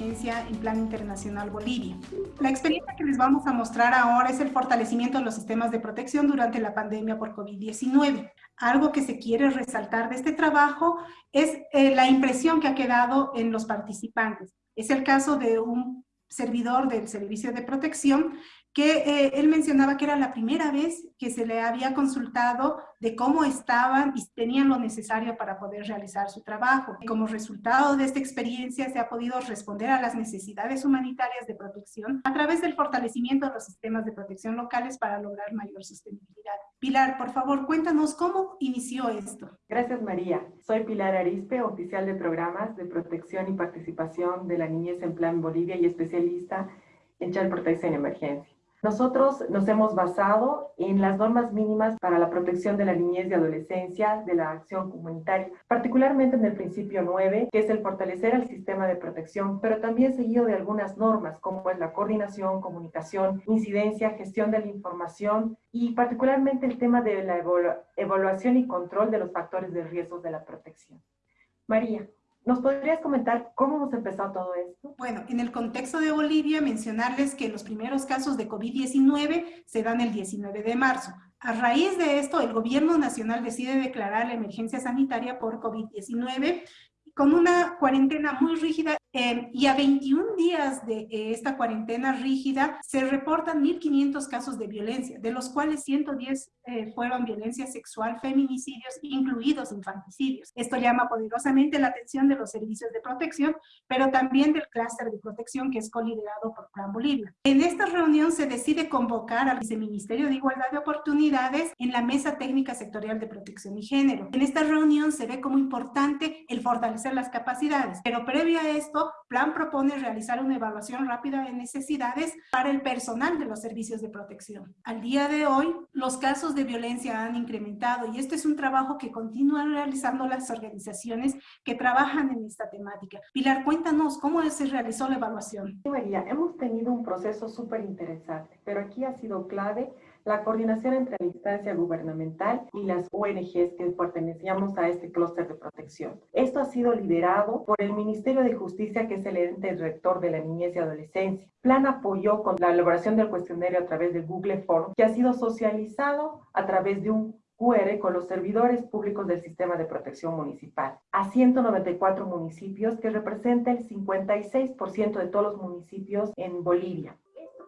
emergencia en plan internacional Bolivia. La experiencia que les vamos a mostrar ahora es el fortalecimiento de los sistemas de protección durante la pandemia por COVID-19. Algo que se quiere resaltar de este trabajo es eh, la impresión que ha quedado en los participantes. Es el caso de un servidor del servicio de protección que eh, él mencionaba que era la primera vez que se le había consultado de cómo estaban y tenían lo necesario para poder realizar su trabajo. Como resultado de esta experiencia se ha podido responder a las necesidades humanitarias de protección a través del fortalecimiento de los sistemas de protección locales para lograr mayor sostenibilidad. Pilar, por favor, cuéntanos cómo inició esto. Gracias, María. Soy Pilar Arispe, oficial de programas de protección y participación de la niñez en Plan Bolivia y especialista en Child Protection Emergencia. Nosotros nos hemos basado en las normas mínimas para la protección de la niñez y adolescencia de la acción comunitaria, particularmente en el principio 9, que es el fortalecer el sistema de protección, pero también seguido de algunas normas como es la coordinación, comunicación, incidencia, gestión de la información y particularmente el tema de la evaluación y control de los factores de riesgo de la protección. María. ¿Nos podrías comentar cómo hemos empezado todo esto? Bueno, en el contexto de Bolivia, mencionarles que los primeros casos de COVID-19 se dan el 19 de marzo. A raíz de esto, el gobierno nacional decide declarar la emergencia sanitaria por COVID-19 con una cuarentena muy rígida eh, y a 21 días de eh, esta cuarentena rígida se reportan 1.500 casos de violencia, de los cuales 110 eh, fueron violencia sexual, feminicidios, incluidos infanticidios. Esto llama poderosamente la atención de los servicios de protección, pero también del clúster de protección que es coliderado por Plan Bolivia. En esta reunión se decide convocar al Viceministerio de Igualdad de Oportunidades en la Mesa Técnica Sectorial de Protección y Género. En esta reunión se ve como importante el fortalecer las capacidades, pero previo a esto, Plan propone realizar una evaluación rápida de necesidades para el personal de los servicios de protección. Al día de hoy, los casos de violencia han incrementado y este es un trabajo que continúan realizando las organizaciones que trabajan en esta temática. Pilar, cuéntanos cómo se realizó la evaluación. Sí, María, hemos tenido un proceso súper interesante, pero aquí ha sido clave la coordinación entre la instancia gubernamental y las ONGs que pertenecíamos a este clúster de protección. Esto ha sido liderado por el Ministerio de Justicia, que es el ente rector de la niñez y adolescencia. Plan apoyó con la elaboración del cuestionario a través de Google Form, que ha sido socializado a través de un QR con los servidores públicos del sistema de protección municipal a 194 municipios que representa el 56% de todos los municipios en Bolivia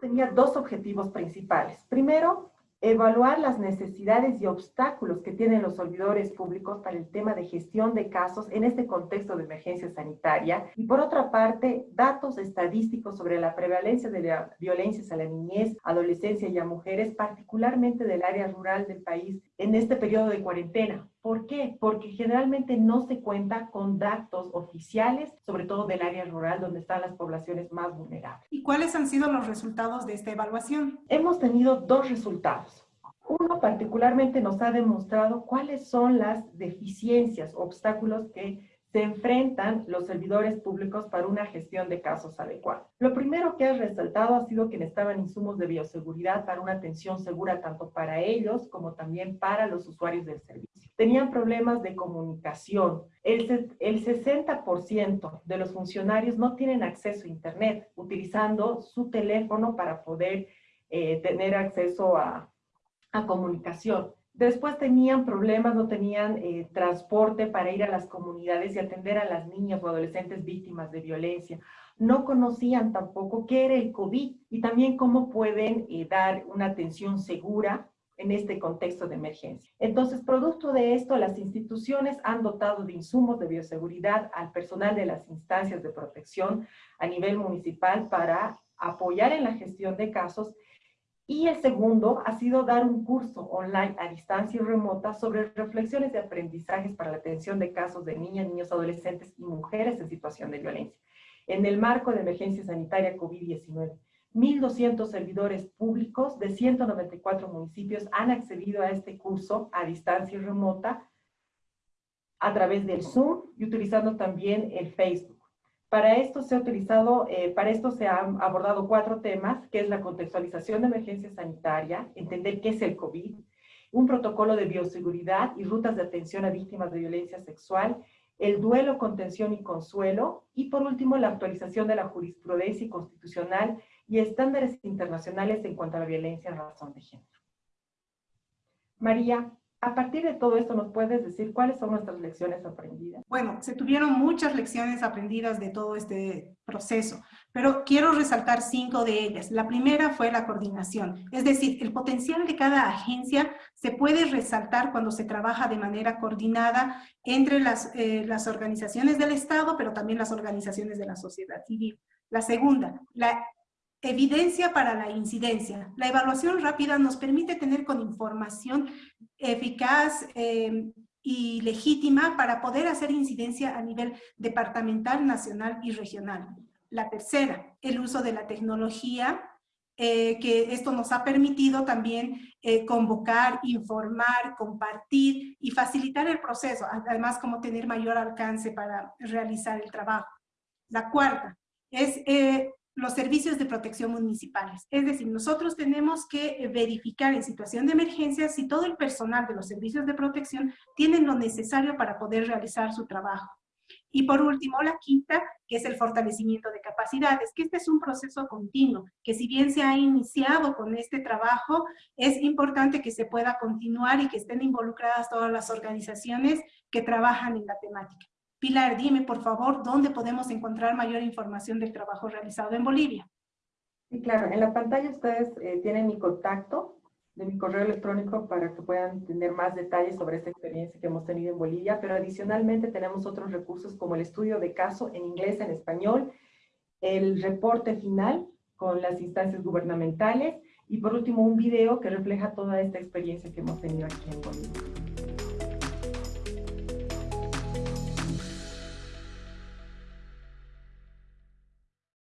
tenía dos objetivos principales. Primero, evaluar las necesidades y obstáculos que tienen los servidores públicos para el tema de gestión de casos en este contexto de emergencia sanitaria y por otra parte, datos estadísticos sobre la prevalencia de la violencia a la niñez, adolescencia y a mujeres, particularmente del área rural del país en este periodo de cuarentena. ¿Por qué? Porque generalmente no se cuenta con datos oficiales, sobre todo del área rural donde están las poblaciones más vulnerables. ¿Y cuáles han sido los resultados de esta evaluación? Hemos tenido dos resultados. Uno particularmente nos ha demostrado cuáles son las deficiencias, obstáculos que se enfrentan los servidores públicos para una gestión de casos adecuada. Lo primero que ha resaltado ha sido que necesitaban insumos de bioseguridad para una atención segura tanto para ellos como también para los usuarios del servicio. Tenían problemas de comunicación. El, el 60% de los funcionarios no tienen acceso a Internet, utilizando su teléfono para poder eh, tener acceso a, a comunicación. Después tenían problemas, no tenían eh, transporte para ir a las comunidades y atender a las niñas o adolescentes víctimas de violencia. No conocían tampoco qué era el COVID y también cómo pueden eh, dar una atención segura en este contexto de emergencia. Entonces, producto de esto, las instituciones han dotado de insumos de bioseguridad al personal de las instancias de protección a nivel municipal para apoyar en la gestión de casos y el segundo ha sido dar un curso online a distancia y remota sobre reflexiones de aprendizajes para la atención de casos de niñas, niños, adolescentes y mujeres en situación de violencia. En el marco de emergencia sanitaria COVID-19, 1.200 servidores públicos de 194 municipios han accedido a este curso a distancia y remota a través del Zoom y utilizando también el Facebook. Para esto se ha utilizado, eh, para esto se han abordado cuatro temas, que es la contextualización de emergencia sanitaria, entender qué es el COVID, un protocolo de bioseguridad y rutas de atención a víctimas de violencia sexual el duelo, contención y consuelo, y por último, la actualización de la jurisprudencia constitucional y estándares internacionales en cuanto a la violencia en razón de género. María, a partir de todo esto, ¿nos puedes decir cuáles son nuestras lecciones aprendidas? Bueno, se tuvieron muchas lecciones aprendidas de todo este proceso, pero quiero resaltar cinco de ellas. La primera fue la coordinación, es decir, el potencial de cada agencia se puede resaltar cuando se trabaja de manera coordinada entre las, eh, las organizaciones del Estado, pero también las organizaciones de la sociedad civil. La segunda, la Evidencia para la incidencia. La evaluación rápida nos permite tener con información eficaz eh, y legítima para poder hacer incidencia a nivel departamental, nacional y regional. La tercera, el uso de la tecnología, eh, que esto nos ha permitido también eh, convocar, informar, compartir y facilitar el proceso, además como tener mayor alcance para realizar el trabajo. La cuarta es los servicios de protección municipales. Es decir, nosotros tenemos que verificar en situación de emergencia si todo el personal de los servicios de protección tienen lo necesario para poder realizar su trabajo. Y por último, la quinta, que es el fortalecimiento de capacidades, que este es un proceso continuo, que si bien se ha iniciado con este trabajo, es importante que se pueda continuar y que estén involucradas todas las organizaciones que trabajan en la temática. Pilar, dime por favor, ¿dónde podemos encontrar mayor información del trabajo realizado en Bolivia? Sí, claro. En la pantalla ustedes eh, tienen mi contacto de mi correo electrónico para que puedan tener más detalles sobre esta experiencia que hemos tenido en Bolivia, pero adicionalmente tenemos otros recursos como el estudio de caso en inglés, en español, el reporte final con las instancias gubernamentales y por último un video que refleja toda esta experiencia que hemos tenido aquí en Bolivia.